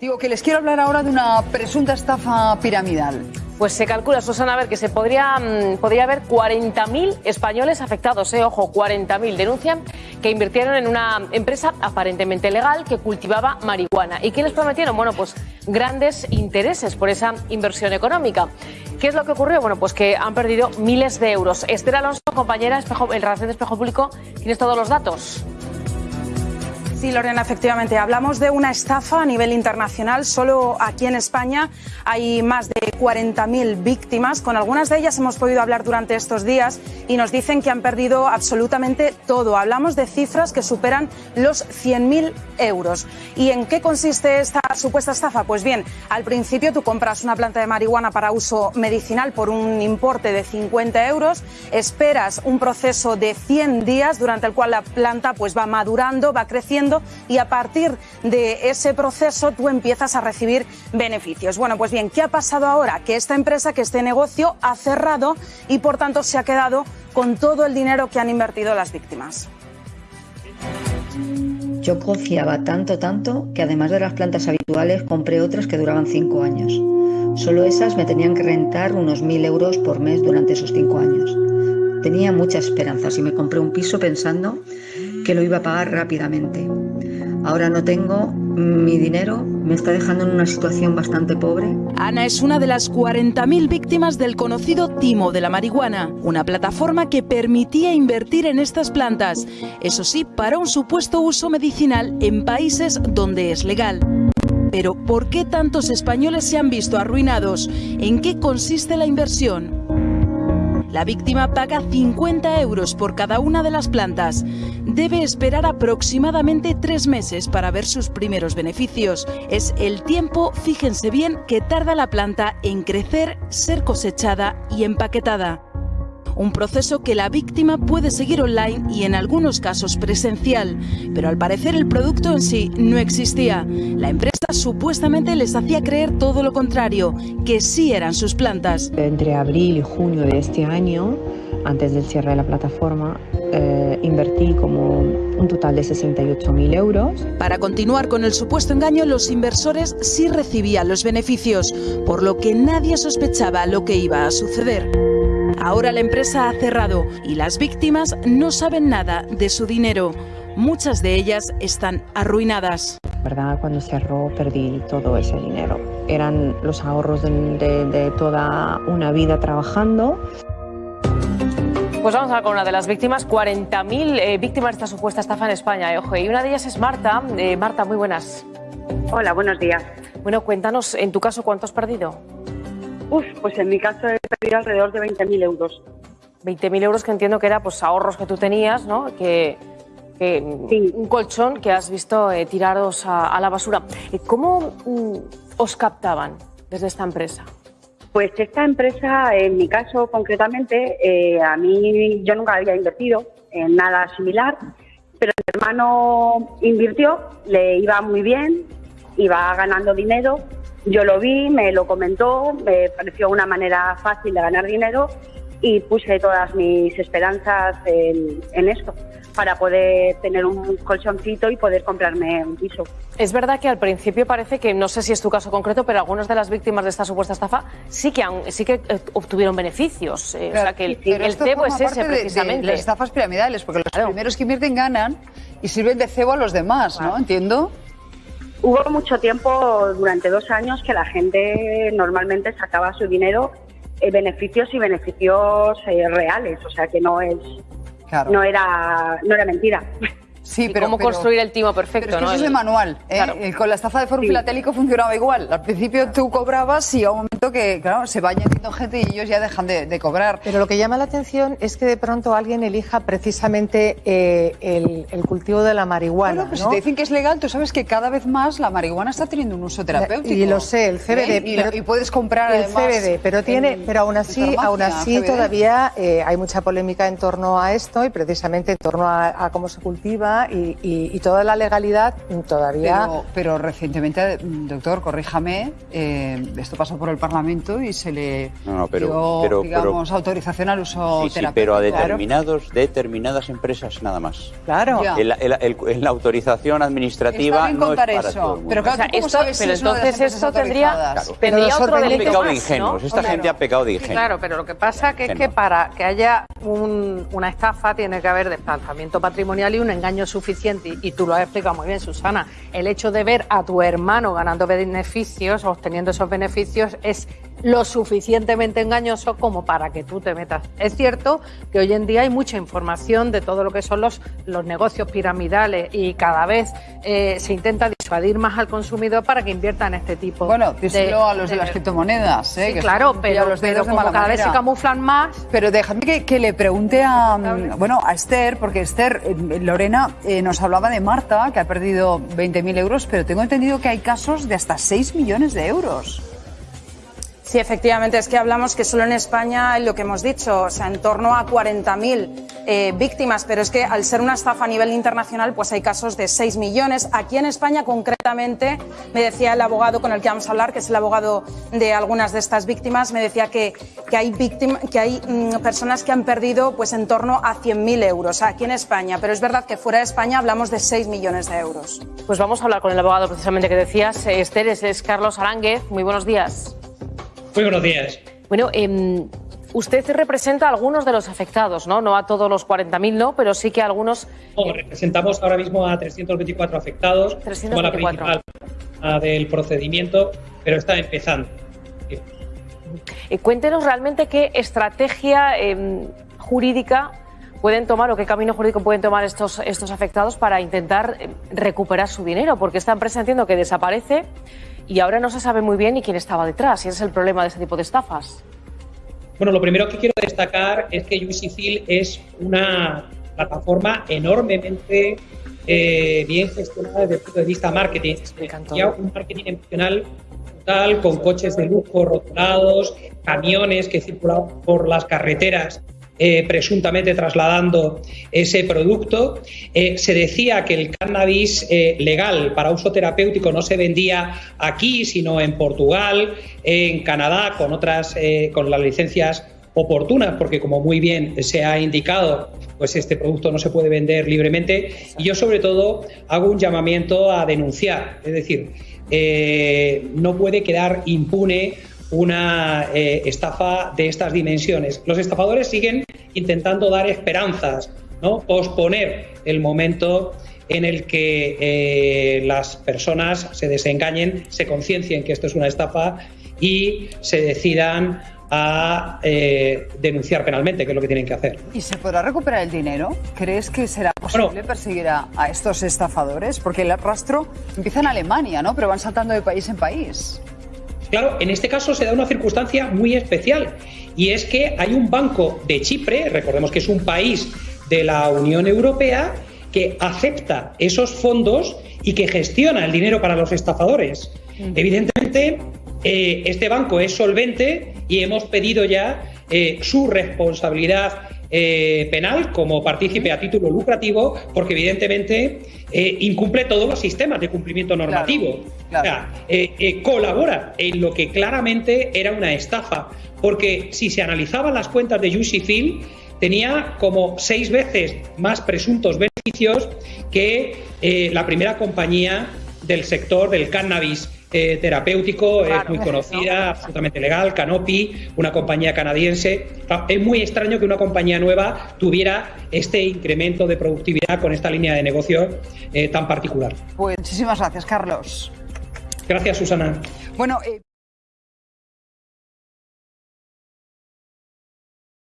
Digo que les quiero hablar ahora de una presunta estafa piramidal. Pues se calcula, Susana, a ver, que se podría, mm, podría haber 40.000 españoles afectados, eh, ojo, 40.000. Denuncian que invirtieron en una empresa aparentemente legal que cultivaba marihuana. ¿Y qué les prometieron? Bueno, pues grandes intereses por esa inversión económica. ¿Qué es lo que ocurrió? Bueno, pues que han perdido miles de euros. Esther Alonso, compañera en Relación de Espejo Público, ¿tienes todos los datos? Sí, Lorena, efectivamente. Hablamos de una estafa a nivel internacional. Solo aquí en España hay más de 40.000 víctimas. Con algunas de ellas hemos podido hablar durante estos días y nos dicen que han perdido absolutamente todo. Hablamos de cifras que superan los 100.000 euros. ¿Y en qué consiste esta supuesta estafa? Pues bien, al principio tú compras una planta de marihuana para uso medicinal por un importe de 50 euros, esperas un proceso de 100 días durante el cual la planta pues va madurando, va creciendo y a partir de ese proceso tú empiezas a recibir beneficios. Bueno, pues bien, ¿qué ha pasado ahora? Que esta empresa, que este negocio ha cerrado y por tanto se ha quedado con todo el dinero que han invertido las víctimas. Yo confiaba tanto, tanto, que además de las plantas habituales compré otras que duraban cinco años. Solo esas me tenían que rentar unos mil euros por mes durante esos cinco años. Tenía muchas esperanzas y me compré un piso pensando que lo iba a pagar rápidamente. Ahora no tengo mi dinero, me está dejando en una situación bastante pobre. Ana es una de las 40.000 víctimas del conocido timo de la marihuana, una plataforma que permitía invertir en estas plantas, eso sí, para un supuesto uso medicinal en países donde es legal. Pero ¿por qué tantos españoles se han visto arruinados? ¿En qué consiste la inversión? La víctima paga 50 euros por cada una de las plantas. Debe esperar aproximadamente tres meses para ver sus primeros beneficios. Es el tiempo, fíjense bien, que tarda la planta en crecer, ser cosechada y empaquetada un proceso que la víctima puede seguir online y en algunos casos presencial, pero al parecer el producto en sí no existía. La empresa supuestamente les hacía creer todo lo contrario, que sí eran sus plantas. Entre abril y junio de este año, antes del cierre de la plataforma, eh, invertí como un total de 68.000 euros. Para continuar con el supuesto engaño, los inversores sí recibían los beneficios, por lo que nadie sospechaba lo que iba a suceder. Ahora la empresa ha cerrado y las víctimas no saben nada de su dinero. Muchas de ellas están arruinadas. ¿Verdad? Cuando cerró perdí todo ese dinero. Eran los ahorros de, toda una vida trabajando. Pues vamos a ver con una de las víctimas, 40.000 eh, víctimas de esta supuesta estafa en España. Eh, ojo, y una de ellas es Marta. Eh, Marta, muy buenas. Hola, buenos días. Bueno, cuéntanos, en tu caso, ¿cuánto has perdido? Uf, pues en mi caso he perdido alrededor de 20.000 euros. 20.000 euros que entiendo que era pues ahorros que tú tenías, ¿no? Que, un colchón que has visto eh, tirados a, la basura. Eh, ¿Cómo mm, os captaban desde esta empresa? Pues esta empresa, en mi caso concretamente, eh, a mí yo nunca había invertido en nada similar, pero mi hermano invirtió, le iba muy bien, iba ganando dinero yo lo vi, me lo comentó, me pareció una manera fácil de ganar dinero y puse todas mis esperanzas en, esto para poder tener un colchoncito y poder comprarme un piso. Es verdad que al principio parece que, no sé si es tu caso concreto, pero algunas de las víctimas de esta supuesta estafa sí que, sí que eh, obtuvieron beneficios. Eh, o sea, que el, cebo es ese precisamente. las estafas piramidales, porque los primeros que invierten ganan y sirven de cebo a los demás, ¿no? Entiendo. Hubo mucho tiempo, durante dos años, que la gente normalmente sacaba su dinero en beneficios y beneficios eh, reales, o sea que no es no era no era mentira. Sí, pero cómo construir el timo perfecto. Pero es que eso es de manual. ¿eh? Con la estafa de Foro Filatélico funcionaba igual. Al principio tú cobrabas y a un momento que, claro, se va añadiendo gente y ellos ya dejan de, cobrar. Pero lo que llama la atención es que de pronto alguien elija precisamente eh, el, cultivo de la marihuana. Bueno, pues si te dicen que es legal, tú sabes que cada vez más la marihuana está teniendo un uso terapéutico. Y lo sé, el CBD. ¿Eh? Y, puedes comprar el CBD, pero tiene, pero aún así, aún así todavía hay mucha polémica en torno a esto y precisamente en torno a cómo se cultiva y, y- y toda la legalidad todavía... Pero, pero recientemente, doctor, corríjame, eh, esto pasó por el Parlamento y se le No, no, pero- dio, pero- digamos, autorización al uso Sí, sí, pero a Claro. determinados, determinadas empresas nada más. Claro. El- el- el- la autorización administrativa Está bien no es contar para eso, todo el mundo. pero claro, O sea, ¿tú cómo esto- sabes pero de entonces esto tendría-? Claro. Tendría otro delito pecado de más, ingenuos. ¿no? Esta Claro. gente ha pecado de ingenuos. claro, pero lo que pasa que es que para que haya un- una estafa tiene que haber desplazamiento patrimonial y un engaño suficiente. Y, tú lo has explicado muy bien, Susana. El hecho de ver a tu hermano ganando beneficios, obteniendo esos beneficios, es lo suficientemente engañoso como para que tú te metas. Es cierto que hoy en día hay mucha información de todo lo que son los, los negocios piramidales y cada vez eh, se intenta disuadir más al consumidor para que invierta en este tipo Bueno, díselo a los de las criptomonedas, ¿eh? Sí, que claro, son pero, los pero como cada vez se camuflan más, Pero déjame que, que le pregunte a, mm, bueno, a Esther, porque Esther, eh, Lorena eh, nos hablaba de Marta, que ha perdido 20.000 euros, pero tengo entendido que hay casos de hasta 6 millones de euros. Sí, efectivamente, es que hablamos que solo en España, lo que hemos dicho, o sea, en torno a 40.000 eh, víctimas, pero es que al ser una estafa a nivel internacional, pues hay casos de 6 millones. Aquí en España, concretamente, me decía el abogado con el que vamos a hablar, que es el abogado de algunas de estas víctimas, me decía que, hay, que hay mm, personas que han perdido pues en torno a 100.000 euros aquí en España, pero es verdad que fuera de España hablamos de 6 millones de euros. Pues vamos a hablar con el abogado precisamente que decías. Esther, es Carlos Aránguez. Muy buenos días. Muy buenos días. Bueno, em, usted representa a algunos de los afectados, ¿no? No a todos los 40.000, no, pero sí que a algunos. No, representamos ahora mismo a 324 afectados, como la 324. principal ah, del procedimiento, pero está empezando. Eh, cuéntenos realmente qué estrategia em, jurídica pueden tomar o qué camino jurídico pueden tomar estos, estos afectados para intentar em, recuperar su dinero, porque esta empresa entiendo que desaparece y ahora no se sabe muy bien ni quién estaba detrás, y ese es el problema de este tipo de estafas. Bueno, lo primero que quiero destacar es que UCFIL es una plataforma enormemente eh, bien gestionada desde el punto de vista marketing. Ya un marketing emocional total, con coches de lujo rotulados, camiones que circulaban por las carreteras eh, presuntamente trasladando ese producto. Eh, se decía que el cannabis eh, legal para uso terapéutico no se vendía aquí, sino en Portugal, en Canadá, con otras, con las licencias oportunas, porque como muy bien se ha indicado, pues este producto no se puede vender libremente. Y yo sobre todo hago un llamamiento a denunciar, es decir, no puede quedar impune una eh, estafa de estas dimensiones. Los estafadores siguen intentando dar esperanzas, ¿no? posponer el momento en el que eh, las personas se desengañen, se conciencien que esto es una estafa y se decidan a eh, denunciar penalmente, que es lo que tienen que hacer. ¿Y se podrá recuperar el dinero? ¿Crees que será posible perseguir a, a estos estafadores? Porque el rastro empieza en Alemania, ¿no? Pero van saltando de país en país. Claro, en este caso se da una circunstancia muy especial y es que hay un banco de Chipre, recordemos que es un país de la Unión Europea, que acepta esos fondos y que gestiona el dinero para los estafadores. Evidentemente, eh, este banco es solvente y hemos pedido ya eh, su responsabilidad eh, penal como partícipe a título lucrativo, porque evidentemente eh, incumple todos los sistemas de cumplimiento normativo. O sea, eh, colabora en lo que claramente era una estafa, porque si se analizaban las cuentas de Phil tenía como seis veces más presuntos beneficios que la primera compañía del sector del cannabis eh, terapéutico, es muy conocida, absolutamente legal, Canopy, una compañía canadiense. Es muy extraño que una compañía nueva tuviera este incremento de productividad con esta línea de negocio eh, tan particular. Pues muchísimas gracias, Carlos. Gracias, Susana. Bueno, eh,